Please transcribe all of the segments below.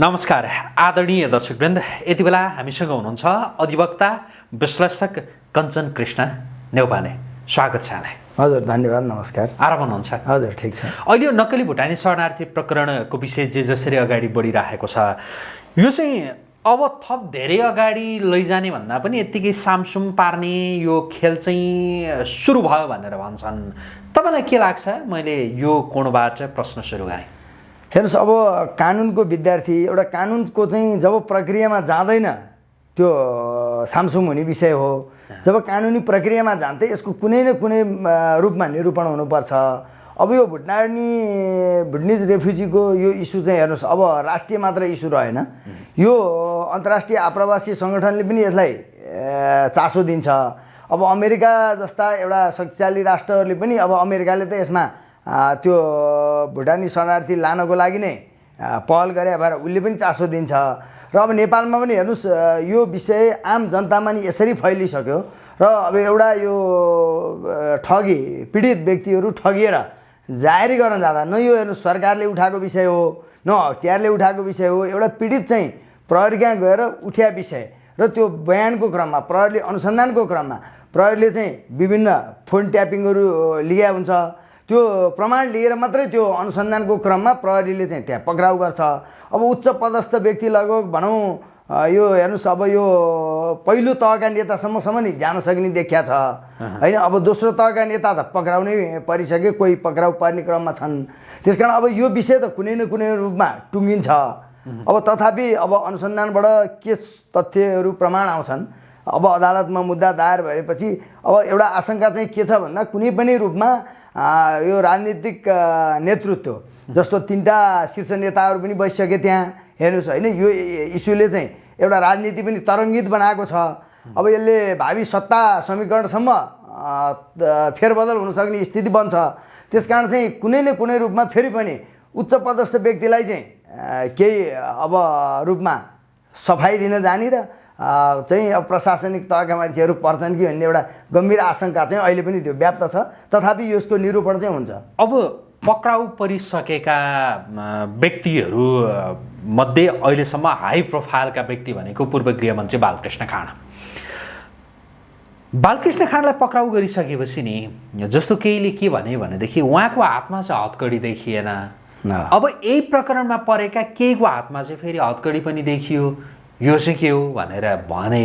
नमस्कार आदरणीय दर्शकवृन्द। यति बेला हामीसँग हुनुहुन्छ अधिवक्ता विश्लेषक कञ्चन कृष्ण नेउपाने। स्वागत छ यहाँलाई। हजुर धन्यवाद नमस्कार। आराम हुनुहुन्छ? हजुर ठिक छ। अहिले यो नक्कली भुटानी शरणार्थी प्रकरणको विषय जे जसरी अगाडि बढिरहेको छ यो चाहिँ अब थप धेरै अगाडि लैजाने भन्दा पनि यत्तिकै सामसुम पार्ने यो खेल चाहिँ सुरु भयो भनेर भन्छन्। तपाईँलाई के लाग्छ? मैले यो कोणबाट प्रश्न सुरु गरेँ? हेर्नुहोस् अब कानुनको विद्यार्थी एउटा कानुनको चाहिँ जब प्रक्रियामा जाँदैन त्यो सामसुम हुने विषय हो। जब कानुनी प्रक्रियामा जान्छ यसको कुनै न कुनै रूपमा निरूपण हुनुपर्छ। अब यो भुटनानी भुटनिज रेफ्युजीको यो इस्यु चाहिँ हेर्नुहोस् अब राष्ट्रिय मात्र इस्यु रहेन। यो अन्तर्राष्ट्रिय आप्रवासी सङ्गठनले पनि यसलाई चासो दिन्छ। अब अमेरिका जस्ता एउटा शक्तिशाली राष्ट्रहरूले पनि अब अमेरिकाले त यसमा त्यो भुटानी शरणार्थी लानको लागि नै पहल गरे भएर उसले पनि चासो दिन्छ। र अब नेपालमा पनि हेर्नुहोस् यो विषय आम जनतामा नि यसरी फैलिसक्यो। र अब एउटा यो ठगी पीडित व्यक्तिहरू ठगिएर जाहेरी गर्न जाँदा न यो हेर्नुहोस् सरकारले उठाएको विषय हो न हतियारले उठाएको विषय हो एउटा पीडित चाहिँ प्रहरी कहाँ गएर उठ्या विषय। र त्यो बयानको क्रममा प्रहरीले अनुसन्धानको क्रममा प्रहरीले चाहिँ विभिन्न फोन ट्यापिङहरू लिया हुन्छ। त्यो प्रमाण लिएर मात्रै त्यो अनुसन्धानको क्रममा प्रहरीले चाहिँ त्यहाँ पक्राउ गर्छ। अब उच्च पदस्थ व्यक्ति लगभग भनौँ यो हेर्नुहोस् अब यो पहिलो तहका नेतासम्मसम्म नि जान सक्ने देखिया छ। होइन अब दोस्रो तहका नेता त पक्राउ नै परिसके कोही पक्राउ पर्ने क्रममा छन्। त्यस कारण अब यो विषय त कुनै न कुनै रूपमा टुङ्गिन्छ। अब तथापि अब अनुसन्धानबाट के तथ्यहरू प्रमाण आउँछन् अब अदालतमा मुद्दा दायर भएपछि अब एउटा आशंका चाहिँ के छ भन्दा कुनै पनि रूपमा यो राजनीतिक नेतृत्व जस्तो तिनवटा शीर्ष नेताहरू पनि बसिसके त्यहाँ हेर्नुहोस् होइन यो इस्युले चाहिँ एउटा राजनीति पनि तरङ्गित बनाएको छ अब यसले भावी सत्ता समीकरणसम्म फेरबदल हुनसक्ने स्थिति बन्छ त्यस कारण चाहिँ कुनै न कुनै रूपमा फेरि पनि उच्च पदस्थ व्यक्तिलाई चाहिँ केही अब रूपमा सफाइ दिन जाने र चाहिँ अब प्रशासनिक तहका मान्छेहरू पर्छन् कि भन्ने एउटा गम्भीर आशंका चाहिँ अहिले पनि त्यो व्याप्त छ। तथापि यसको निरूपण चाहिँ हुन्छ। अब पक्राउ परिसकेका व्यक्तिहरू मध्ये अहिलेसम्म हाई प्रोफाइलका व्यक्ति भनेको पूर्व गृहमन्त्री बालकृष्ण खाँड। बालकृष्ण खाँडलाई पक्राउ गरिसकेपछि नि जस्तो केहीले के भने भनेदेखि उहाँको हातमा चाहिँ हतकडी देखिएन। अब यही प्रकरणमा परेका केहीको हातमा चाहिँ फेरि हतकडी पनि देखियो। यो चाहिँ के हो भनेर भने।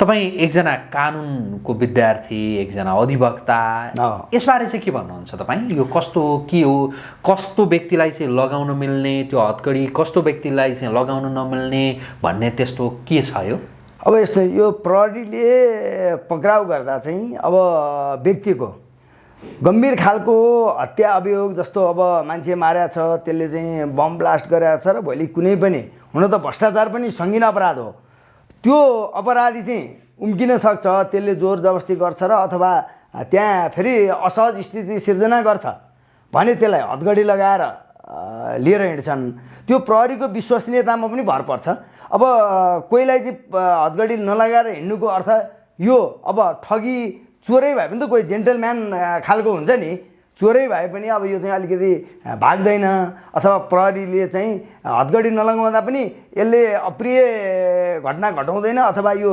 तपाईँ एकजना कानुनको विद्यार्थी एकजना अधिवक्ता। यसबारे चाहिँ के भन्नुहुन्छ तपाईँ? यो कस्तो के हो? कस्तो व्यक्तिलाई चाहिँ लगाउन मिल्ने? त्यो हतकडी कस्तो व्यक्तिलाई चाहिँ लगाउन नमिल्ने भन्ने त्यस्तो के छ यो? अब यस्तो यो प्रहरीले पक्राउ गर्दा चाहिँ अब व्यक्तिको गम्भीर खालको हत्या अभियोग जस्तो अब मान्छे मारेको छ त्यसले चाहिँ बम ब्लास्ट गरेको छ र भोलि कुनै पनि हुन त भ्रष्टाचार पनि सङ्गीन अपराध हो। त्यो अपराधी चाहिँ उम्किन सक्छ त्यसले जोर जबस्ती गर्छ र अथवा त्यहाँ फेरि असहज स्थिति सिर्जना गर्छ भने त्यसलाई हदगडी लगाएर लिएर हिँड्छन्। त्यो प्रहरीको विश्वसनीयतामा पनि भर पर्छ। अब कोहीलाई चाहिँ अ, हदगडी नलगाएर हिँड्नुको अर्थ यो अब ठगी चोरै भए पनि त कोही जेन्टलम्यान खालको हुन्छ नि। चोरै भए पनि अब यो चाहिँ अलिकति भाग्दैन। अथवा प्रहरीले चाहिँ हदगडी नलगाउँदा पनि यसले अप्रिय घटना घटाउँदैन अथवा यो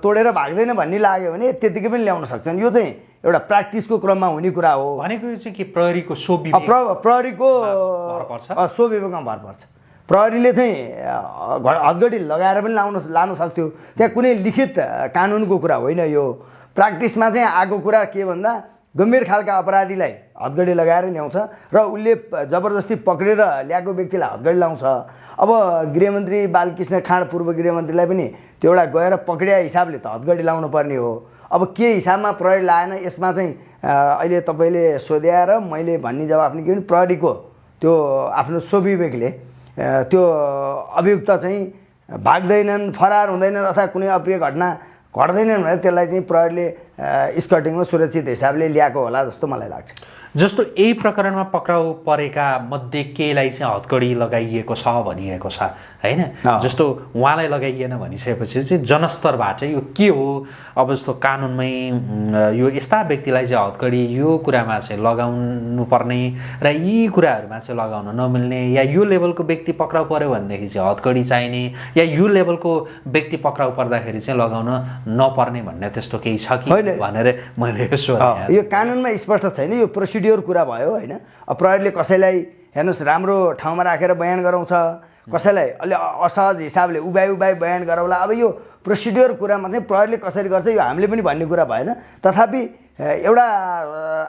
तोडेर भाग्दैन भन्ने लाग्यो भने त्यतिकै पनि ल्याउन सक्छन्। यो चाहिँ एउटा प्र्याक्टिसको क्रममा हुने कुरा हो। भनेको यो चाहिँ के? प्रहरीको सो प्रहरीको सो विभागमा भर पर्छ। प्रहरीले चाहिँ हदगडी लगाएर पनि लाउन लान सक्थ्यो। त्यहाँ कुनै लिखित कानुनको कुरा होइन यो। प्र्याक्टिसमा चाहिँ आएको कुरा के भन्दा गम्भीर खालका अपराधीलाई हदगडी लगाएर ल्याउँछ र उसले जबरजस्ती पक्रेर ल्याएको व्यक्तिलाई हदगडी लाउँछ। अब गृहमन्त्री बालकृष्ण खाँड पूर्व गृहमन्त्रीलाई पनि त्यो एउटा गएर पक्रिया हिसाबले त हदगडी लाउनु पर्ने हो। अब के हिसाबमा प्रहरी लाएन यसमा चाहिँ अहिले तपाईँले सोध्याएर मैले भन्ने जवाफ नि के भने प्रहरीको त्यो आफ्नो स्वविवेकले त्यो अभियुक्त चाहिँ भाग्दैनन् फरार हुँदैनन् अथवा कुनै अप्रिय घटना घट्दैनन् भने त्यसलाई चाहिँ प्रहरीले स्कटिङमा सुरक्षित हिसाबले ल्याएको होला जस्तो मलाई लाग्छ। जस्तो यही प्रकरणमा पक्राउ परेका मध्ये केहीलाई चाहिँ हतकडी लगाइएको छ भनिएको छ? होइन। जस्तो उहाँलाई लगाइएन भनिसकेपछि चाहिँ जनस्तरबाट यो के हो अब जस्तो कानुनमै यो यस्ता व्यक्तिलाई चाहिँ हतकडी यो कुरामा चाहिँ लगाउनु पर्ने र यी कुराहरूमा चाहिँ लगाउन नमिल्ने या यो लेभलको व्यक्ति पक्राउ पऱ्यो भनेदेखि चाहिँ हतकडी चाहिने या यो लेभलको व्यक्ति पक्राउ पर्दाखेरि चाहिँ लगाउन नपर्ने भन्ने त्यस्तो केही छ कि। भनेर मैले यो कानुनमा स्पष्ट छैन यो प्रोसिड्योर कुरा भयो होइन प्रहरीले कसैलाई हेर्नुहोस् राम्रो ठाउँमा राखेर बयान गराउँछ। कसैलाई अलि असहज हिसाबले उभाइ उभाइ बयान गराउला। अब यो प्रोसिड्योर कुरामा चाहिँ प्रहरीले कसरी गर्छ यो हामीले पनि भन्ने कुरा भएन। तथापि एउटा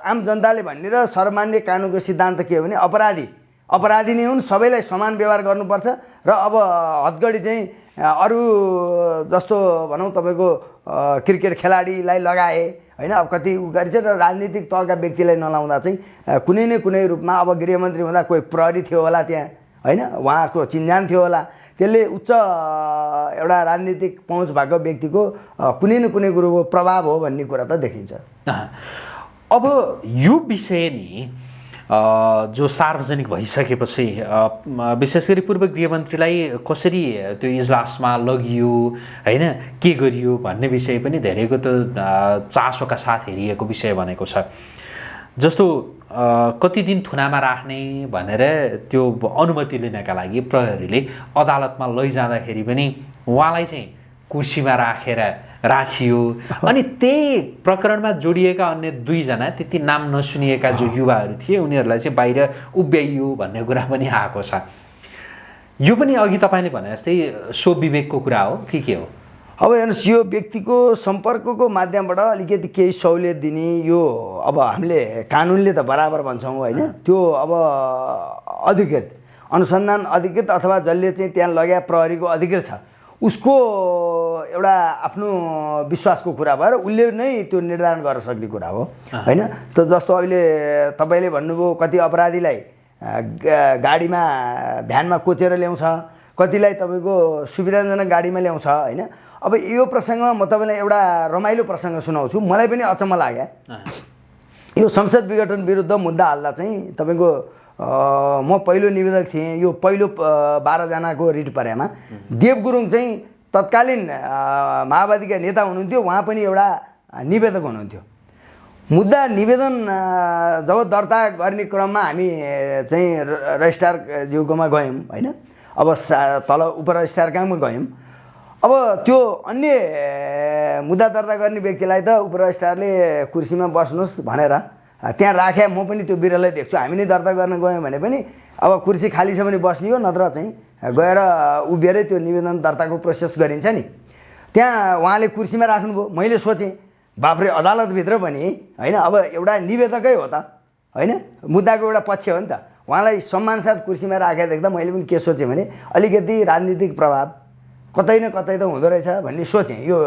आम जनताले भन्ने र सर्वमान्य कानुनको सिद्धान्त के हो भने अपराधी अपराधी नै हुन् सबैलाई समान व्यवहार गर्नुपर्छ। र अब हतगडी चाहिँ अरू जस्तो भनौँ तपाईँको क्रिकेट खेलाडीलाई लगाए होइन? अब कति उ गरिन्छ र राजनीतिक तहका व्यक्तिलाई नलाउँदा चाहिँ कुनै न कुनै रूपमा अब गृहमन्त्री हुँदा कोही प्रहरी थियो होला त्यहाँ होइन? उहाँको चिन्जान थियो होला। त्यसले उच्च एउटा राजनीतिक पहुँच भएको व्यक्तिको कुनै न कुनै कुरोको प्रभाव हो भन्ने कुरा त देखिन्छ। अब यो विषय नि जो सार्वजनिक भइसकेपछि विशेष गरी पूर्व गृहमन्त्रीलाई कसरी त्यो इजलासमा लगियो होइन के गरियो भन्ने विषय पनि धेरैको त चासोका साथ हेरिएको विषय भनेको छ। जस्तो कति दिन थुनामा राख्ने भनेर त्यो अनुमति लिनका लागि प्रहरीले अदालतमा लैजाँदाखेरि पनि उहाँलाई चाहिँ कुर्सीमा राखेर राखियो। अनि त्यही प्रकरणमा जोडिएका अन्य दुईजना त्यति नाम नसुनिएका जो युवाहरू थिए उनीहरूलाई चाहिँ बाहिर उभ्याइयो भन्ने कुरा पनि आएको छ। यो पनि अघि तपाईँले भने जस्तै सो विवेकको कुरा हो कि के हो? अब हेर्नुहोस् यो व्यक्तिको सम्पर्कको माध्यमबाट अलिकति केही सहुलियत दिने यो अब हामीले कानुनले त बराबर भन्छौँ होइन। त्यो अब अधिकृत अनुसन्धान अधिकृत अथवा जसले चाहिँ त्यहाँ लग्या प्रहरीको अधिकृत छ। उसको एउटा आफ्नो विश्वासको कुरा भएर उसले नै त्यो निर्धारण गर्न सक्ने कुरा हो होइन? त जस्तो अहिले तपाईँले भन्नुभयो कति अपराधीलाई गाडीमा भ्यानमा कोचेर ल्याउँछ कतिलाई तपाईँको सुविधाजनक गाडीमा ल्याउँछ होइन? अब यो प्रसङ्गमा म तपाईँलाई एउटा रमाइलो प्रसङ्ग सुनाउँछु। मलाई पनि अचम्म लाग्यो। यो संसद विघटन विरुद्ध मुद्दा हाल्दा चाहिँ तपाईँको म पहिलो निवेदक थिएँ। यो पहिलो बाह्रजनाको रिट परेमा। देव गुरुङ चाहिँ तत्कालीन माओवादीका नेता हुनुहुन्थ्यो। उहाँ पनि एउटा निवेदक हुनुहुन्थ्यो। मुद्दा निवेदन जब दर्ता गर्ने क्रममा हामी चाहिँ र- रजिस्ट्रार ज्यूकोमा गयौँ होइन? अब सा तल उप रजिस्ट्रार कहाँमा गयौँ। अब त्यो अन्य मुद्दा दर्ता गर्ने व्यक्तिलाई त उप रजिस्ट्रारले कुर्सीमा बस्नुहोस् भनेर त्यहाँ राखे म पनि त्यो बिरलै देख्छु। हामी नै दर्ता गर्न गयौँ भने पनि अब कुर्सी खाली छ भने बस्ने हो नत्र चाहिँ गएर उभिएरै त्यो निवेदन दर्ताको प्रोसेस गरिन्छ नि। त्यहाँ उहाँले कुर्सीमा राख्नुभयो। मैले सोचेँ बाफ्रे अदालतभित्र पनि होइन अब एउटा निवेदकै हो त होइन? मुद्दाको एउटा पक्ष हो नि त। उहाँलाई सम्मानसाथ कुर्सीमा राखेर देख्दा मैले पनि के सोचेँ भने अलिकति राजनीतिक प्रभाव कतै न कतै त हुँदो रहेछ भन्ने सोचेँ। यो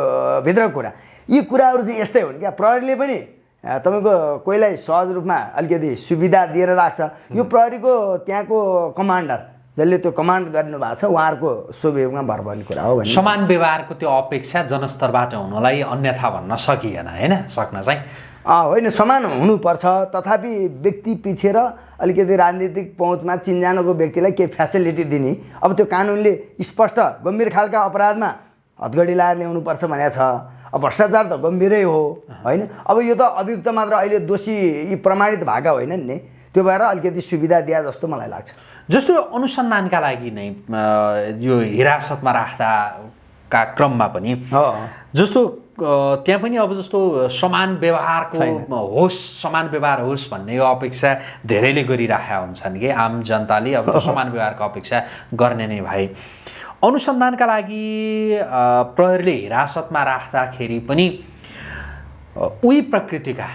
भित्रको कुरा। यी कुराहरू चाहिँ यस्तै हुन् क्या। प्रहरीले पनि तपाईँको कोहीलाई सहज रूपमा अलिकति सुविधा दिएर राख्छ। यो प्रहरीको त्यहाँको कमान्डर जसले त्यो कमान्ड गर्नुभएको छ उहाँहरूको सुविवेकमा भर पर्ने कुरा हो भने समान व्यवहारको त्यो अपेक्षा जनस्तरबाट हुनलाई अन्यथा भन्न सकिएन होइन? सक्न चाहिँ। होइन समान हुनुपर्छ। तथापि व्यक्ति पछि र अलिकति राजनीतिक पहुँचमा चिन्जानको व्यक्तिलाई केही फ्यासिलिटी दिने। अब त्यो कानुनले स्पष्ट गम्भीर खालका अपराधमा हतगडी लाएर ल्याउनुपर्छ भनेको छ। भ्रष्टाचार त गम्भीरै हो होइन? अब यो त अभियुक्त मात्र अहिले दोषी यी प्रमाणित भएका होइनन् नि। त्यो भएर अलिकति सुविधा दिए जस्तो मलाई लाग्छ। जस्तो अनुसन्धानका लागि नै यो हिरासतमा राख्दाका क्रममा पनि जस्तो त्यहाँ पनि अब जस्तो समान व्यवहारको होस् समान व्यवहार होस् भन्ने यो अपेक्षा धेरैले गरिराखेका हुन्छन् कि आम जनताले अब समान व्यवहारको अपेक्षा गर्ने नै भए अनुसन्धानका लागि प्रहरीले हिरासतमा राख्दाखेरि पनि उही प्रकृतिका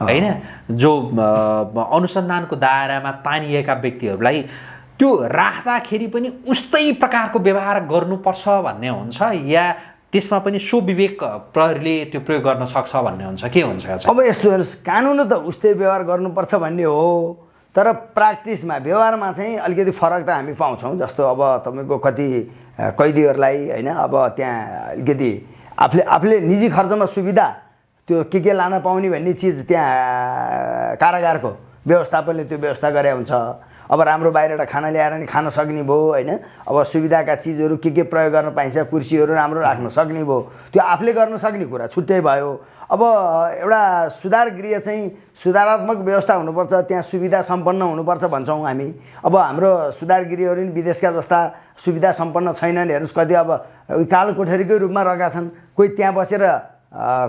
होइन जो अनुसन्धानको दायरामा तानिएका व्यक्तिहरूलाई त्यो राख्दाखेरि पनि उस्तै प्रकारको व्यवहार गर्नुपर्छ भन्ने हुन्छ या त्यसमा पनि सो विवेक प्रहरीले त्यो प्रयोग गर्न सक्छ भन्ने हुन्छ के हुन्छ? अब यस्तो हेर्नुहोस् कानुन त उस्तै व्यवहार गर्नुपर्छ भन्ने हो तर प्र्याक्टिसमा व्यवहारमा चाहिँ अलिकति फरक त हामी पाउँछौँ जस्तो अब तपाईँको कति कैदीहरूलाई होइन अब त्यहाँ अलिकति आफूले आफूले निजी खर्चमा सुविधा त्यो के के लान पाउने भन्ने चिज त्यहाँ कारागारको व्यवस्थापनले त्यो व्यवस्था गरे हुन्छ। अब राम्रो बाहिरबाट खाना ल्याएर नि खान सक्ने भयो होइन? अब सुविधाका चिजहरू के के प्रयोग गर्न पाइन्छ कुर्सीहरू राम्रो राख्न सक्ने भयो। त्यो आफूले गर्न सक्ने कुरा छुट्टै भयो। अब एउटा सुधार गृह चाहिँ सुधारात्मक व्यवस्था हुनुपर्छ त्यहाँ सुविधा सम्पन्न हुनुपर्छ भन्छौँ हामी। अब हाम्रो सुधार गृहहरू नि विदेशका जस्ता सुविधा सम्पन्न छैनन् हेर्नुहोस् कति अब कालो कोठरीकै रूपमा रहेका छन् कोही त्यहाँ बसेर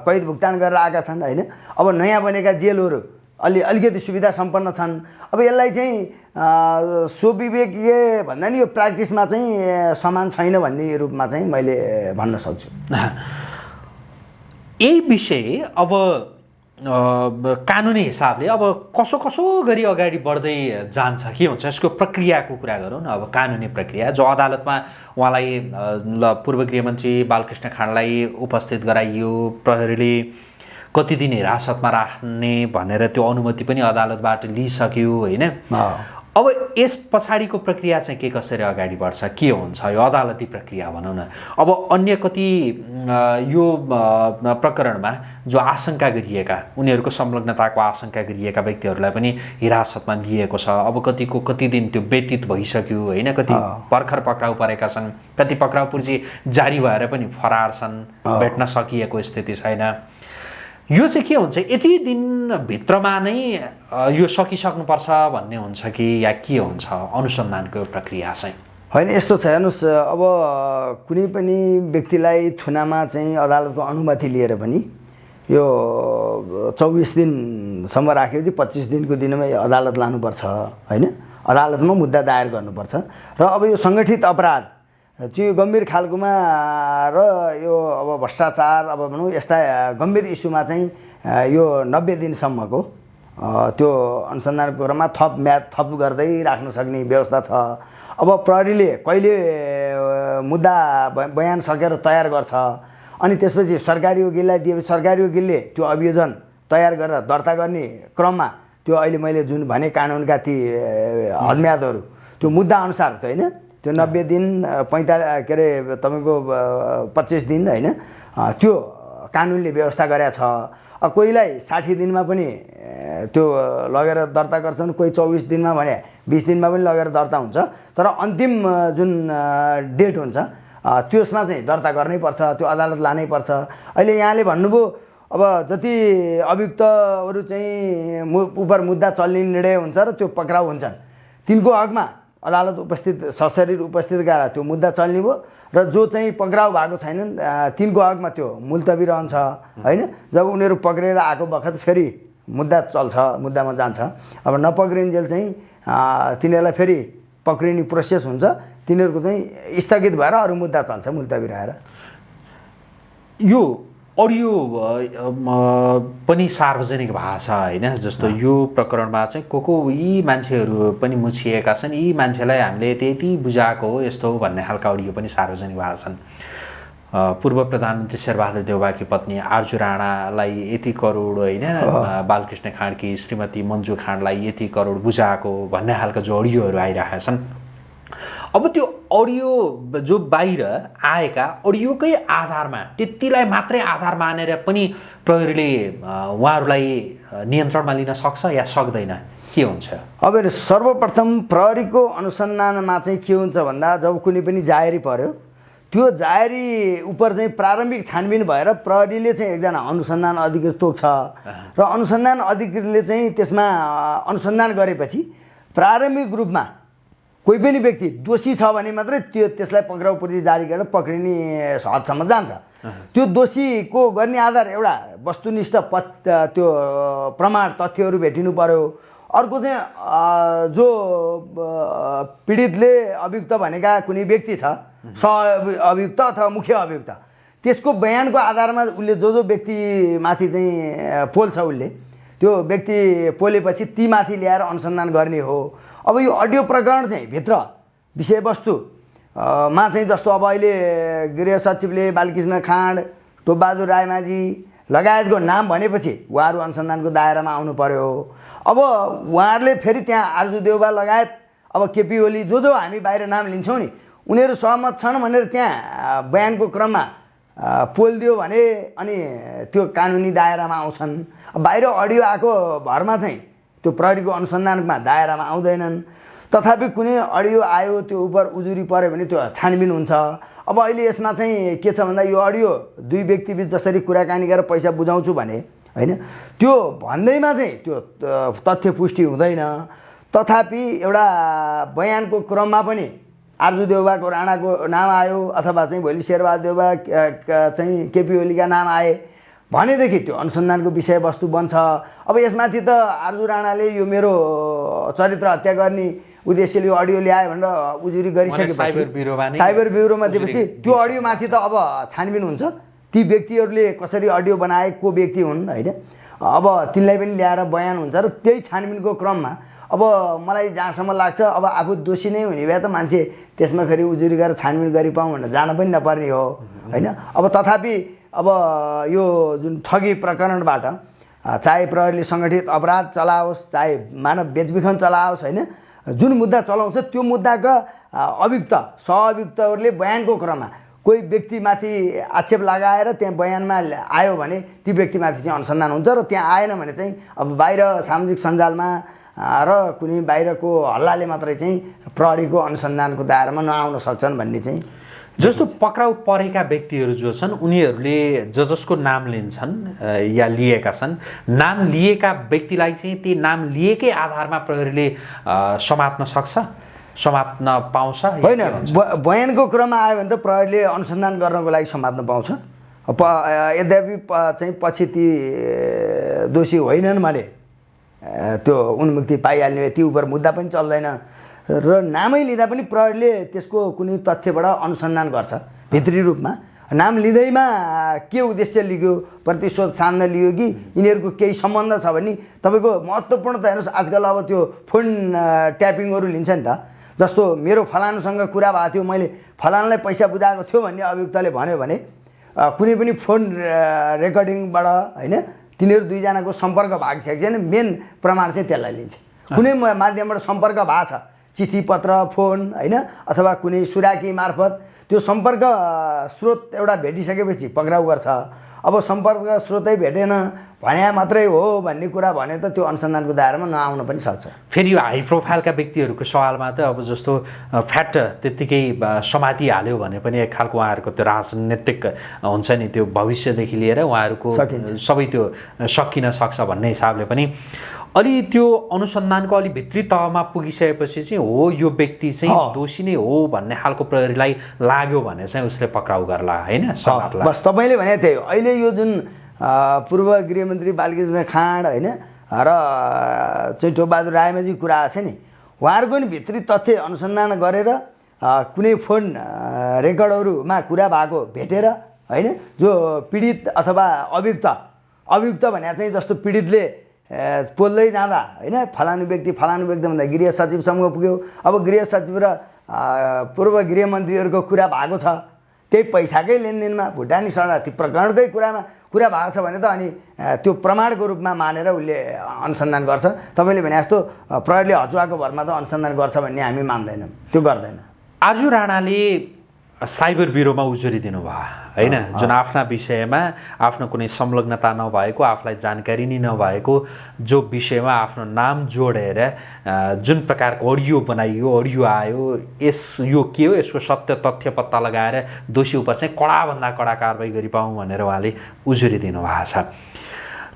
कैद भुक्तान गरेर आएका छन् होइन? अब नयाँ बनेका जेलहरू अलि अलिकति सुविधा सम्पन्न छन्। अब यसलाई चाहिँ स्वविवेकीय भन्दा नि यो प्र्याक्टिसमा चाहिँ समान छैन भन्ने रूपमा चाहिँ मैले भन्न सक्छु। यही विषय अब कानुनी हिसाबले अब कसो कसो गरी अगाडि बढ्दै जान्छ के हुन्छ यसको प्रक्रियाको कुरा गरौँ न अब कानुनी प्रक्रिया जो अदालतमा उहाँलाई ल पूर्व गृहमन्त्री बालकृष्ण खाँडलाई उपस्थित गराइयो प्रहरीले कति दिन हिरासतमा राख्ने भनेर त्यो अनुमति पनि अदालतबाट लिइसक्यो होइन। अब यस पछाडिको प्रक्रिया चाहिँ के कसरी अगाडि बढ्छ? के हुन्छ? यो अदालती प्रक्रिया भनौँ न। अब अन्य कति यो प्रकरणमा जो आशंका गरिएका उनीहरूको संलग्नताको आशंका गरिएका व्यक्तिहरूलाई पनि हिरासतमा लिएको छ। अब कतिको कति दिन त्यो व्यतीत भइसक्यो होइन? कति भर्खर पक्राउ परेका छन्। कति पक्राउ पुर्जी जारी भएर पनि फरार छन् भेट्न सकिएको स्थिति छैन। यो चाहिँ के हुन्छ? यति दिनभित्रमा नै यो सकिसक्नुपर्छ भन्ने हुन्छ कि या के हुन्छ? अनुसन्धानको प्रक्रिया चाहिँ। होइन यस्तो छ। हेर्नुहोस् अब कुनै पनि व्यक्तिलाई थुनामा चाहिँ अदालतको अनुमति लिएर पनि यो चौबिस दिनसम्म राखेपछि पच्चिस दिनको दिनमा अदालत लानुपर्छ होइन? अदालतमा मुद्दा दायर गर्नुपर्छ। र अब यो सङ्गठित अपराध चाहिँ गम्भीर खालकोमा र यो अब भ्रष्टाचार अब भनौँ यस्ता गम्भीर इस्युमा चाहिँ यो नब्बे दिनसम्मको त्यो अनुसन्धानको क्रममा थप म्याद थप गर्दै राख्न सक्ने व्यवस्था छ। अब प्रहरीले कहिले मुद्दा बयान सकेर तयार गर्छ? अनि त्यसपछि सरकारी वकिललाई दिएपछि सरकारी वकिलले त्यो अभियोजन तयार गरेर दर्ता गर्ने क्रममा त्यो अहिले मैले जुन भने कानुनका ती हदम्यादहरू त्यो मुद्दा अनुसार त होइन? त्यो नब्बे दिन पैँतालिस के अरे तपाईँको पच्चिस दिन होइन? त्यो कानुनले व्यवस्था गरेका छ। कोहीलाई साठी दिनमा पनि त्यो लगेर दर्ता गर्छन् कोही चौबिस दिनमा भने बिस दिनमा पनि लगेर दर्ता हुन्छ। तर अन्तिम जुन डेट हुन्छ त्यसमा चाहिँ दर्ता गर्नै पर्छ त्यो अदालत लानै पर्छ। अहिले यहाँले भन्नुभयो अब जति अभियुक्तहरू चाहिँ मु उपर मुद्दा चल्ने निर्णय हुन्छ र त्यो पक्राउ हुन्छन्। तिनको हकमा अदालत उपस्थित सशरीर उपस्थित गएर त्यो मुद्दा चल्ने भयो र जो चाहिँ पक्राउ भएको छैनन् तिनको हकमा त्यो मुल्तवी रहन्छ होइन? जब उनीहरू पक्रेर आएको बखत फेरि मुद्दा चल्छ मुद्दामा जान्छ। अब नपक्रिन्जेल चाहिँ तिनीहरूलाई फेरि पक्रिने प्रोसेस हुन्छ। तिनीहरूको चाहिँ स्थगित भएर अरू मुद्दा चल्छ मुल्तवी रहेर। यो अडियो पनि सार्वजनिक छ होइन जस्तो यो प्रकरणमा चाहिँ को को यी मान्छेहरू पनि मुछिएका छन् यी मान्छेलाई हामीले यति यति बुझाएको हो यस्तो हो भन्ने खालका अडियो पनि सार्वजनिक भएको छन्। पूर्व प्रधानमन्त्री शेरबहादुर देउबाकी पत्नी आर्जु राणालाई यति करोड होइन बालकृष्ण खाँडकी श्रीमती मन्जु खाँडलाई यति करोड बुझाएको भन्ने खालका जो अडियोहरू आइरहेका छन्। अब त्यो अडियो जो बाहिर आएका अडियोकै आधारमा त्यतिलाई मात्रै आधार मानेर पनि प्रहरीले उहाँहरूलाई नियन्त्रणमा लिन सक्छ या सक्दैन? के हुन्छ? अब सर्वप्रथम प्रहरीको अनुसन्धानमा चाहिँ के हुन्छ भन्दा जब कुनै पनि जाहेरी पर्यो त्यो जाहेरी उप चाहिँ प्रारम्भिक छानबिन भएर प्रहरीले चाहिँ एकजना अनुसन्धान अधिकृत तोक्छ। र अनुसन्धान अधिकृतले चाहिँ त्यसमा अनुसन्धान गरेपछि प्रारम्भिक रूपमा कोही पनि व्यक्ति दोषी छ भने मात्रै त्यो त्यसलाई पक्राउ पूर्जी जारी गरेर पक्रिने हदसम्म जान्छ। त्यो दोषीको गर्ने आधार एउटा वस्तुनिष्ठ पत् त्यो प्रमाण तथ्यहरू भेटिनु पर्यो। अर्को चाहिँ जो पीडितले अभियुक्त भनेका कुनै व्यक्ति छ स अभियुक्त अथवा मुख्य अभियुक्त त्यसको बयानको आधारमा उसले जो जो व्यक्तिमाथि चाहिँ पोल्छ उसले त्यो व्यक्ति पोलेपछि तीमाथि ल्याएर अनुसन्धान गर्ने हो। अब यो अडियो प्रकरण चाहिँ भित्र विषयवस्तु मा चाहिँ जस्तो अब अहिले गृह सचिवले बालकृष्ण खाँड टोपबहादुर रायमाझी लगायतको नाम भनेपछि उहाँहरू अनुसन्धानको दायरामा आउनु पर्यो अब उहाँहरूले फेरि त्यहाँ आर्जु देउबा लगायत अब केपी ओली जो जो हामी बाहिर नाम लिन्छौँ नि उनीहरू सहमत छन् भनेर त्यहाँ बयानको क्रममा पोलिदियो भने अनि त्यो कानुनी दायरामा आउँछन्। बाहिर अडियो आएको भरमा चाहिँ त्यो प्रहरीको अनुसन्धानमा दायरामा आउँदैनन्। तथापि कुनै अडियो आयो त्यो उप उजुरी पऱ्यो भने त्यो छानबिन हुन्छ। अब अहिले यसमा चाहिँ के छ भन्दा यो अडियो दुई व्यक्तिबिच जसरी कुराकानी गरेर पैसा बुझाउँछु भने होइन त्यो भन्दैमा चाहिँ त्यो तथ्य पुष्टि हुँदैन। तथापि एउटा बयानको क्रममा पनि आर्जु देउबाको राणाको नाम आयो अथवा चाहिँ भोलि शेरबहादुर क- चाहिँ केपी ओलीका नाम आए। भनेदेखि त्यो अनुसन्धानको विषयवस्तु बन्छ। अब यसमाथि त आर्जु राणाले यो मेरो चरित्र हत्या गर्ने उद्देश्यले यो अडियो ल्यायो भनेर उजुरी गरिसकेपछि साइबर ब्युरोमा दिएपछि त्यो अडियोमाथि त अब छानबिन हुन्छ। ती व्यक्तिहरूले कसरी अडियो बनाए को व्यक्ति हुन् होइन? अब तिनलाई पनि ल्याएर बयान हुन्छ र त्यही छानबिनको क्रममा अब मलाई जहाँसम्म लाग्छ अब आफू दोषी नै हुने भए त मान्छे त्यसमा फेरि उजुरी गरेर छानबिन गरिपाउँ भनेर जान पनि नपर्ने हो होइन? अब तथापि अब यो जुन ठगी प्रकरणबाट चाहे प्रहरीले सङ्गठित अपराध चलाओस् चाहे मानव बेचबिखन चलाओस् होइन जुन मुद्दा चलाउँछ त्यो मुद्दाका अभियुक्त सहअभियुक्तहरूले बयानको क्रममा कोही व्यक्तिमाथि आक्षेप लगाएर त्यहाँ बयानमा आयो भने ती व्यक्तिमाथि चाहिँ अनुसन्धान हुन्छ र त्यहाँ आएन भने चाहिँ अब बाहिर सामाजिक सञ्जालमा र कुनै बाहिरको हल्लाले मात्रै चाहिँ प्रहरीको अनुसन्धानको दायरामा नआउन सक्छन् भन्ने चाहिँ जस्तो पक्राउ परेका व्यक्तिहरू जो छन् उनीहरूले ज जसको नाम लिन्छन् या लिएका छन् नाम लिएका व्यक्तिलाई चाहिँ ती नाम लिएकै आधारमा प्रहरीले समात्न सक्छ समात्न पाउँछ होइन बयानको क्रममा आयो भने त प्रहरीले अनुसन्धान गर्नको लागि समात्न पाउँछ। प यद्यपि प चाहिँ पछि ती दोषी होइनन् भने त्यो उन्मुक्ति पाइहाल्ने ती उप मुद्दा पनि चल्दैन। र नामै लिँदा पनि प्रहरीले त्यसको कुनै तथ्यबाट अनुसन्धान गर्छ भित्री रूपमा। नाम लिँदैमा के उद्देश्य लियो प्रतिशोध सान्न लियो कि यिनीहरूको केही सम्बन्ध छ भने तपाईँको महत्त्वपूर्ण त हेर्नुहोस् आजकल अब त्यो फोन ट्यापिङहरू लिन्छ नि त। जस्तो मेरो फलानुसँग कुरा भएको थियो मैले फलानलाई पैसा बुझाएको थियो भन्ने अभियुक्तले भन्यो भने कुनै पनि फोन रेकर्डिङबाट होइन तिनीहरू दुईजनाको सम्पर्क भएको छ कि छैन। मेन प्रमाण चाहिँ त्यसलाई लिन्छ। कुनै माध्यमबाट सम्पर्क भएको छ। चिठी पत्र फोन होइन? अथवा कुनै सुराकी मार्फत त्यो सम्पर्क स्रोत एउटा भेटिसकेपछि पक्राउ गर्छ। अब सम्पर्क स्रोतै भेटेन भने मात्रै हो भन्ने कुरा भने त त्यो अनुसन्धानको दायरामा नआउन पनि सक्छ। फेरि यो हाई प्रोफाइलका व्यक्तिहरूको सवालमा त अब जस्तो फ्याट त्यत्तिकै समातिहाल्यो भने पनि एक खालको उहाँहरूको त्यो राजनीतिक हुन्छ नि त्यो भविष्यदेखि लिएर उहाँहरूको। सबै त्यो सकिन सक्छ भन्ने हिसाबले पनि अलि त्यो अनुसन्धानको अलि भित्री तहमा पुगिसकेपछि चाहिँ हो यो व्यक्ति चाहिँ। दोषी नै हो भन्ने खालको प्रहरीलाई लाग्यो भने चाहिँ उसले पक्राउ गर्ला होइन? बस तपाईँले भने त्यही अहिले यो जुन पूर्व गृहमन्त्री बालकृष्ण खाँड होइन? र चाहिँ टोपबहादुर रायमाझी कुरा छ नि उहाँहरूको नि भित्री तथ्य अनुसन्धान गरेर कुनै फोन रेकर्डहरूमा कुरा भएको भेटेर होइन? जो पीडित अथवा अभियुक्त अभियुक्त भने चाहिँ जस्तो पीडितले पोल्दै जाँदा होइन? फलानु व्यक्ति फलानु व्यक्ति भन्दा गृह सचिवसम्म पुग्यो। अब गृह सचिव र पूर्व गृहमन्त्रीहरूको कुरा भएको छ। त्यही पैसाकै लेनदेनमा भुटानी शरणार्थी प्रकरणकै कुरामा कुरा भएको छ भने त अनि त्यो प्रमाणको रूपमा मानेर उसले अनुसन्धान गर्छ। तपाईँले भने जस्तो प्रहरीले हचुवाको भरमा त अनुसन्धान गर्छ भन्ने हामी मान्दैनौँ। त्यो गर्दैन। आजु राणाले साइबर ब्युरोमा उजुरी दिनुभयो। होइन? जुन आफ्ना विषयमा आफ्नो कुनै संलग्नता नभएको आफूलाई जानकारी नै नभएको जो विषयमा आफ्नो नाम जोडेर जुन प्रकारको अडियो बनाइयो अडियो आयो यस यो के हो यसको सत्य तथ्य पत्ता लगाएर दोषी उप चाहिँ कडाभन्दा कडा कारवाही गरिपाउँ भनेर उहाँले उजुरी दिनुभएको छ।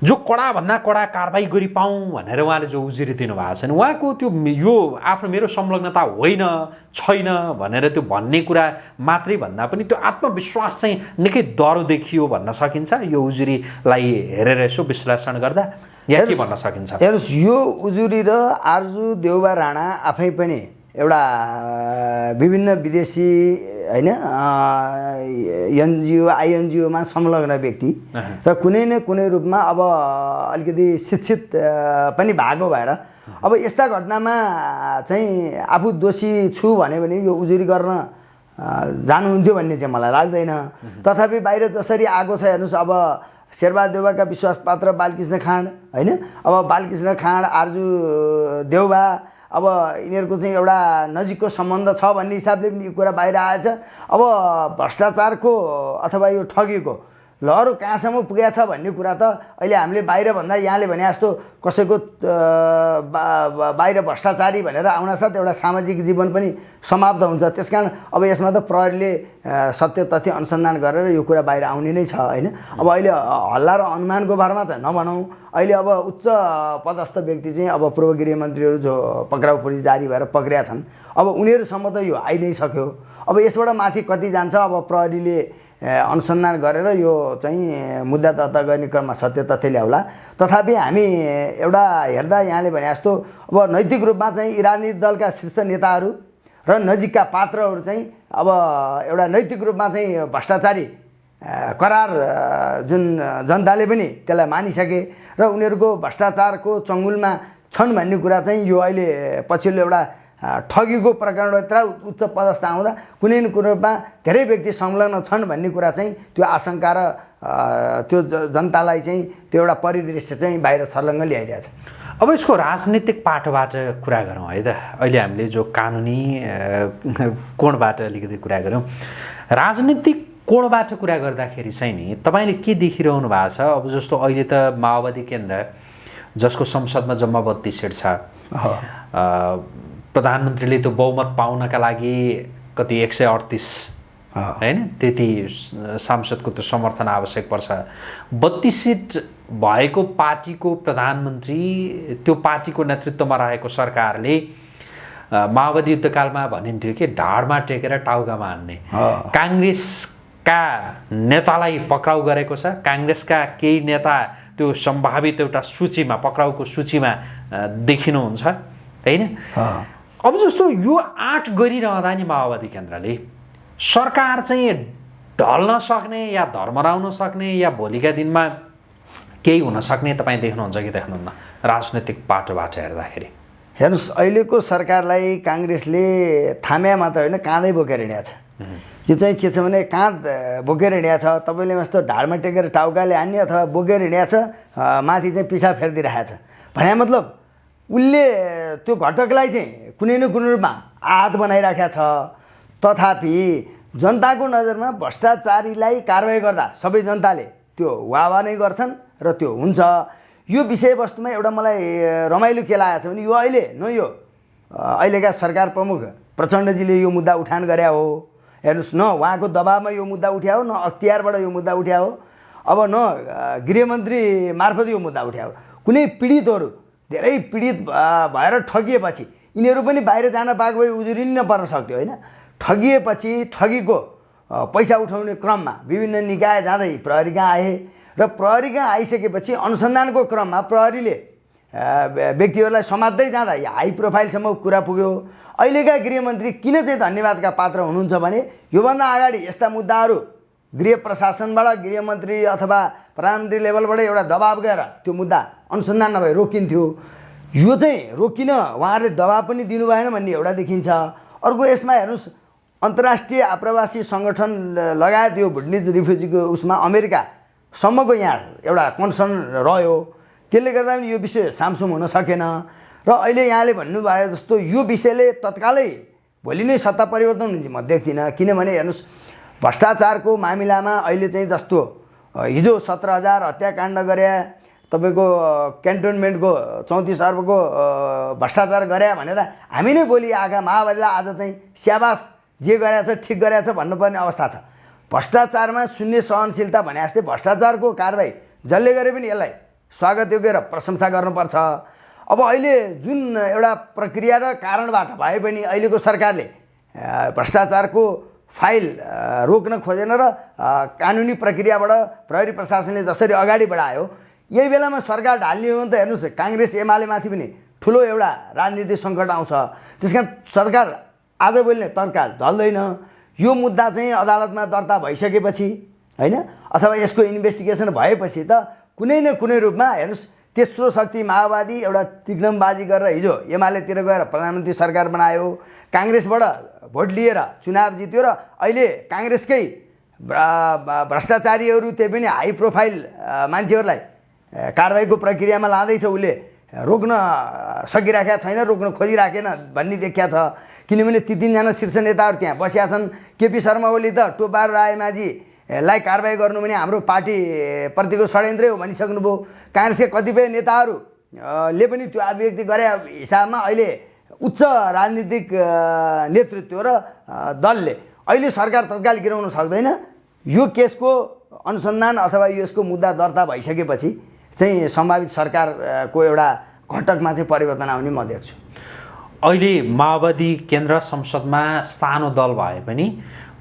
जो कडाभन्दा कडा कारवाही गरिपाउँ भनेर उहाँले जो उजुरी दिनुभएको छ। नि उहाँको त्यो यो आफ्नो मेरो संलग्नता होइन छैन भनेर त्यो भन्ने कुरा मात्रै भन्दा पनि त्यो आत्मविश्वास चाहिँ निकै डह्रो देखियो भन्न सकिन्छ। यो उजुरीलाई हेरेर यसो विश्लेषण गर्दा या के भन्न सकिन्छ? हेर्नुहोस् यो उजुरी र आर्जु देउबा राणा आफै पनि एउटा विभिन्न विदेशी होइन एनजिओ आइएनजिओमा संलग्न व्यक्ति र कुनै न कुनै रूपमा अब अलिकति शिक्षित पनि भएको भएर अब यस्ता घटनामा चाहिँ आफू दोषी छु भन्यो भने यो उजुरी गर्न जानुहुन्थ्यो भन्ने चाहिँ मलाई लाग्दैन। तथापि बाहिर जसरी आएको छ हेर्नुहोस् अब शेरबहादुर देउबाका विश्वासपात्र बालकृष्ण खाँड होइन? अब बालकृष्ण खाँड आर्जु देउबा अब यिनीहरूको चाहिँ एउटा नजिकको सम्बन्ध छ भन्ने हिसाबले पनि यो कुरा बाहिर आएछ। अब भ्रष्टाचारको अथवा यो ठगीको लहरो कहाँसम्म पुगेको छ भन्ने कुरा त अहिले हामीले बाहिरभन्दा यहाँले भने जस्तो कसैको बाहिर भ्रष्टाचारी भनेर आउनासाथ एउटा सामाजिक जीवन पनि समाप्त हुन्छ। त्यस कारण अब यसमा त प्रहरीले सत्य तथ्य अनुसन्धान गरेर यो कुरा बाहिर आउने नै छ होइन? अब अहिले हल्ला र अनुमानको भरमा चाहिँ नभनौँ। अहिले अब उच्च पदस्थ व्यक्ति चाहिँ अब पूर्व गृहमन्त्रीहरू जो पक्राउ पुलिस जारी भएर पक्रिया छन्। अब उनीहरूसम्म त यो आइ नै सक्यो। अब यसबाट माथि कति जान्छ? अब प्रहरीले अनुसन्धान गरेर यो चाहिँ मुद्दा दर्ता गर्ने क्रममा सत्य तथ्य ल्याउला तथापि हामी एउटा हेर्दा यहाँले भने जस्तो अब नैतिक रूपमा चाहिँ राजनीतिक दलका शीर्ष नेताहरू र नजिकका पात्रहरू चाहिँ अब एउटा नैतिक रूपमा चाहिँ भ्रष्टाचारी करार जुन जनताले पनि त्यसलाई मानिसके र उनीहरूको भ्रष्टाचारको चङ्गुलमा छन् भन्ने कुरा चाहिँ यो अहिले पछिल्लो एउटा ठगीको प्रकरण यत्र उच्च पदस्थ आउँदा कुनै न कुनै रूपमा धेरै व्यक्ति संलग्न छन् भन्ने कुरा चाहिँ त्यो आशंका र त्यो जनतालाई चाहिँ त्यो एउटा परिदृश्य चाहिँ बाहिर छर्लङ्ग ल्याइदिएको छ अब यसको राजनीतिक पाटोबाट कुरा गरौँ है त। अहिले हामीले जो कानुनी कोणबाट अलिकति कुरा गरौँ राजनीतिक कोणबाट कुरा गर्दाखेरि चाहिँ नि तपाईँले के देखिरहनु भएको छ? अब जस्तो अहिले त माओवादी केन्द्र जसको संसदमा जम्मा बत्तिस सिट छ। प्रधानमन्त्रीले त्यो बहुमत पाउनका लागि कति एक सय अडतिस होइन? त्यति सांसदको त्यो समर्थन आवश्यक पर्छ। बत्तिस सिट भएको पार्टीको प्रधानमन्त्री त्यो पार्टीको नेतृत्वमा रहेको सरकारले माओवादी युद्धकालमा भनिन्थ्यो कि ढाडमा टेकेर टाउकामा हान्ने। काङ्ग्रेसका नेतालाई पक्राउ गरेको छ। काङ्ग्रेसका केही नेता त्यो सम्भावित एउटा सूचीमा पक्राउको सूचीमा देखिनुहुन्छ होइन? अब जस्तो यो आँट गरिरहँदा नि माओवादी केन्द्रले सरकार चाहिँ ढल्न सक्ने या धर्मराउन सक्ने या भोलिका दिनमा केही हुन सक्ने तपाईँ देख्नुहुन्छ कि देख्नुहुन्न? राजनैतिक बाटोबाट हेर्दाखेरि। हेर्नुहोस् अहिलेको सरकारलाई काङ्ग्रेसले थाम्या मात्र होइन काँधै बोकेर हिँडेको छ। यो चाहिँ के छ भने काँध बोकेर हिँडेको छ तपाईँले जस्तो ढाडमा टेकेर टाउकाले हान्ने अथवा बोकेर हिँडेको छ माथि चाहिँ पिसा फेरिदिइरहेको छ। भने मतलब उसले त्यो घटकलाई चाहिँ कुनै न कुनै रूपमा आहात बनाइराखेको छ। तथापि जनताको नजरमा भ्रष्टाचारीलाई कारवाही गर्दा सबै जनताले त्यो वावा नै गर्छन् र त्यो हुन्छ। यो विषयवस्तुमा एउटा मलाई रमाइलो के लागेको छ भने यो अहिले न यो अहिलेका सरकार प्रमुख प्रचण्डजीले यो मुद्दा उठान गरे हो। हेर्नुहोस् न उहाँको दबावमा यो मुद्दा उठ्या हो न अख्तियारबाट यो मुद्दा उठ्या हो। अब न गृहमन्त्री मार्फत यो मुद्दा उठ्या हो। कुनै पीडितहरू धेरै पीडित भएर ठगिएपछि यिनीहरू पनि बाहिर जान पाएको भए उजुरिन पर्न सक्थ्यो होइन? ठगिएपछि ठगीको पैसा उठाउने क्रममा विभिन्न निकाय जाँदै प्रहरी कहाँ आए? र प्रहरी कहाँ आइसकेपछि अनुसन्धानको क्रममा प्रहरीले व्यक्तिहरूलाई समात्दै जाँदा हाई प्रोफाइलसम्म कुरा पुग्यो। अहिलेका गृहमन्त्री किन चाहिँ धन्यवादका पात्र हुनुहुन्छ भने योभन्दा अगाडि यस्ता मुद्दाहरू गृह प्रशासनबाट गृहमन्त्री अथवा प्रधानमन्त्री लेभलबाट एउटा दबाब गएर त्यो मुद्दा अनुसन्धान नभए रोकिन्थ्यो। यो चाहिँ रोकिन उहाँहरूले दबाब पनि दिनु भएन भन्ने एउटा देखिन्छ। अर्को यसमा हेर्नुहोस् अन्तर्राष्ट्रिय आप्रवासी सङ्गठन लगायत यो भुटनिज रिफ्युजीको उसमा अमेरिकासम्मको यहाँ एउटा कन्सर्न रह्यो। त्यसले गर्दा पनि यो विषय सामसुम हुन सकेन। र अहिले यहाँले भन्नुभयो जस्तो यो विषयले तत्कालै भोलि नै सत्ता परिवर्तन हुन्छ म देख्दिनँ। किनभने हेर्नुहोस् भ्रष्टाचारको मामिलामा अहिले चाहिँ जस्तो हिजो सत्र हजार हत्याकाण्ड गरे तपाईँको क्यान्टोनमेन्टको चौतिस अर्बको भ्रष्टाचार गरे भनेर हामी नै भोलि आएका माओवादीलाई आज चाहिँ स्याबास जे गरेछ ठिक गरेछ भन्नुपर्ने अवस्था छ। भ्रष्टाचारमा शून्य सहनशीलता भने जस्तै भ्रष्टाचारको कारवाही जसले गरे पनि यसलाई स्वागत योग्य र प्रशंसा गर्नुपर्छ। अब अहिले जुन एउटा प्रक्रिया र कारणबाट भए पनि अहिलेको सरकारले भ्रष्टाचारको फाइल रोक्न खोजेन र कानुनी प्रक्रियाबाट प्रहरी प्रशासनले जसरी अगाडि बढायो यही बेलामा सरकार ढाल्ने हो भने त हेर्नुहोस् काङ्ग्रेस एमालेमाथि पनि ठुलो एउटा राजनीतिक सङ्कट आउँछ। त्यस कारण सरकार आजभोलि नै तत्काल ढल्दैन। यो मुद्दा चाहिँ अदालतमा दर्ता भइसकेपछि होइन? अथवा यसको इन्भेस्टिगेसन भएपछि त कुनै न कुनै रूपमा हेर्नुहोस् तेस्रो शक्ति माओवादी एउटा तिग्नमबाजी गरेर हिजो एमालेतिर गएर प्रधानमन्त्री सरकार बनायो। काङ्ग्रेसबाट भोट लिएर चुनाव जित्यो र अहिले काङ्ग्रेसकै भ्रष्टाचारीहरू त्यही पनि हाई प्रोफाइल मान्छेहरूलाई कारवाहीको प्रक्रियामा लाँदैछ उसले। रोक्न सकिराखेका छैन रोक्न खोजिराखेन भन्ने देखिया छ। किनभने ती तिनजना शीर्ष नेताहरू त्यहाँ बसिया छन्। केपी शर्मा ओली त टोपार रायमाझी लाई कारवाही गर्नु भने हाम्रो पार्टीप्रतिको षड्यन्त्रै हो भनिसक्नुभयो। काङ्ग्रेसका कतिपय नेताहरू अ, ले पनि त्यो अभिव्यक्ति गरे हिसाबमा अहिले उच्च राजनीतिक नेतृत्व र दलले। अहिले सरकार तत्काल गिराउन सक्दैन। यो केसको अनुसन्धान अथवा यसको मुद्दा दर्ता भइसकेपछि चाहिँ सम्भावित सरकारको एउटा घटकमा चाहिँ परिवर्तन आउने म देख्छु। अहिले माओवादी केन्द्र संसदमा सानो दल भए पनि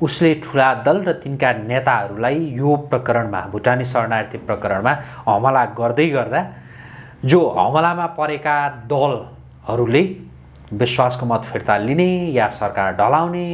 उसले ठुला दल र तिनका नेताहरूलाई यो प्रकरणमा भुटानी शरणार्थी प्रकरणमा हमला गर्दै गर्दा जो हमलामा परेका दलहरूले विश्वासको मत फिर्ता लिने या सरकार ढलाउने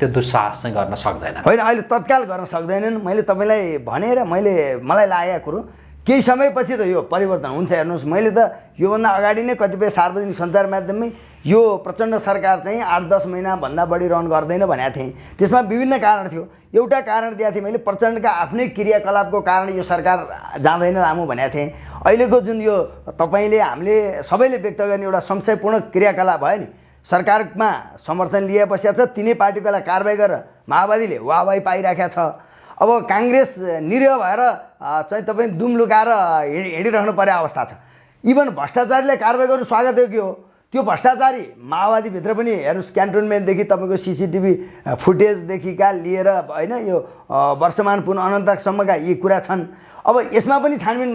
त्यो दुस्साहस चाहिँ गर्न सक्दैन होइन अहिले तत्काल गर्न सक्दैनन्। मैले तपाईँलाई भनेर मैले मलाई लागेको कुरो केही समयपछि त यो परिवर्तन हुन्छ हेर्नुहोस्। मैले त योभन्दा अगाडि नै कतिपय सार्वजनिक सञ्चार माध्यममै यो प्रचण्ड सरकार चाहिँ आठ दस महिनाभन्दा बढी रन गर्दैन भनेको थिएँ। त्यसमा विभिन्न कारण थियो। एउटा कारण दिएको थिएँ मैले प्रचण्डका आफ्नै क्रियाकलापको कारण यो सरकार जाँदैन लामो भनेको थिएँ। अहिलेको जुन यो तपाईँले हामीले सबैले व्यक्त गर्ने एउटा संशयपूर्ण क्रियाकलाप भयो नि सरकारमा समर्थन लिए पश्चात छ तिनै पार्टीकोलाई कारवाही गरेर माओवादीले वाहवाही पाइराखेको छ। अब काङ्ग्रेस निरह भएर चाहिँ तपाईँ दुम लुकाएर हिँड हिँडिराख्नु पर्ने अवस्था छ। इभन भ्रष्टाचारीलाई कारवाही गर्नु स्वागत हो कि हो? त्यो भ्रष्टाचारी माओवादीभित्र पनि हेर्नुहोस् क्यान्टोनमेन्टदेखि तपाईँको सिसिटिभी फुटेजदेखिका लिएर होइन यो वर्षमान पुन अनन्तसम्मका यी कुरा छन्। अब यसमा पनि छानबिन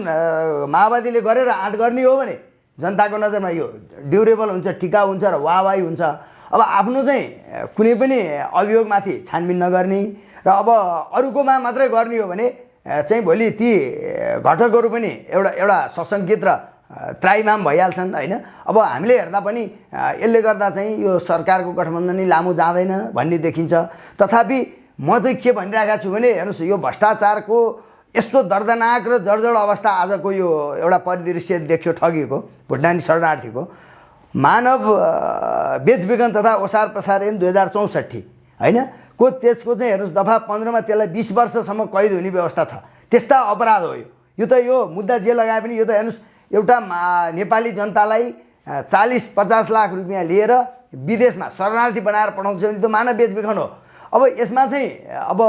माओवादीले गरेर आँट गर्ने हो भने जनताको नजरमा यो ड्युरेबल हुन्छ टिकाउ हुन्छ र वाहवाही हुन्छ। अब आफ्नो चाहिँ कुनै पनि अभियोगमाथि छानबिन नगर्ने र अब अरूकोमा मात्रै गर्ने हो भने चाहिँ भोलि ती घटकहरू पनि एउटा एउटा सशङ्कित र त्राइमाम भइहाल्छन् होइन? अब हामीले हेर्दा पनि यसले गर्दा चाहिँ यो सरकारको गठबन्धन लामो जाँदैन भन्ने देखिन्छ। तथापि म चाहिँ के भनिरहेको छु भने हेर्नुहोस् यो भ्रष्टाचारको यस्तो दर्दनाक र जर्जर अवस्था आजको यो एउटा परिदृश्य देख्यो ठगीको भुटानी शरणार्थीको। मानव बेचबिखन तथा ओसार प्रसार ऐन दुई हजार चौसठी होइन? को त्यसको चाहिँ हेर्नुहोस् दफा पन्ध्रमा त्यसलाई बिस वर्षसम्म कैद हुने व्यवस्था छ। त्यस्ता अपराध हो यो। त यो मुद्दा जे लगाए पनि यो त हेर्नुहोस् एउटा नेपाली जनतालाई चालिस पचास लाख रुपियाँ लिएर विदेशमा शरणार्थी बनाएर पठाउँछ भने त्यो मानव बेचबिखन हो। अब यसमा चाहिँ अब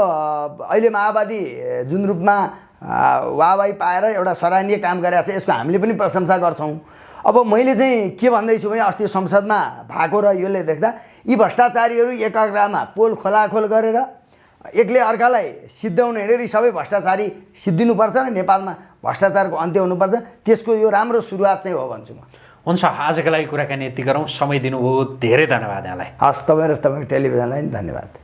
अहिले माओवादी जुन रूपमा वाहवाही पाएर एउटा सराहनीय काम गरेको छ यसको हामीले पनि प्रशंसा गर्छौँ। अब मैले चाहिँ के भन्दैछु भने अस्ति संसदमा भएको र यसले देख्दा यी भ्रष्टाचारीहरू एकाग्रामा पोल खोलाखोल गरेर एकले अर्कालाई सिद्ध्याउन हिँडेर सबै भ्रष्टाचारी सिद्धिनुपर्छ र नेपालमा भ्रष्टाचारको अन्त्य हुनुपर्छ। त्यसको यो राम्रो सुरुवात चाहिँ हो भन्छु म। हुन्छ आजको लागि कुराकानी यति गरौँ। समय दिनुभयो। धेरै धन्यवाद यहाँलाई। हस् तपाईँ र तपाईँको टेलिभिजनलाई धन्यवाद।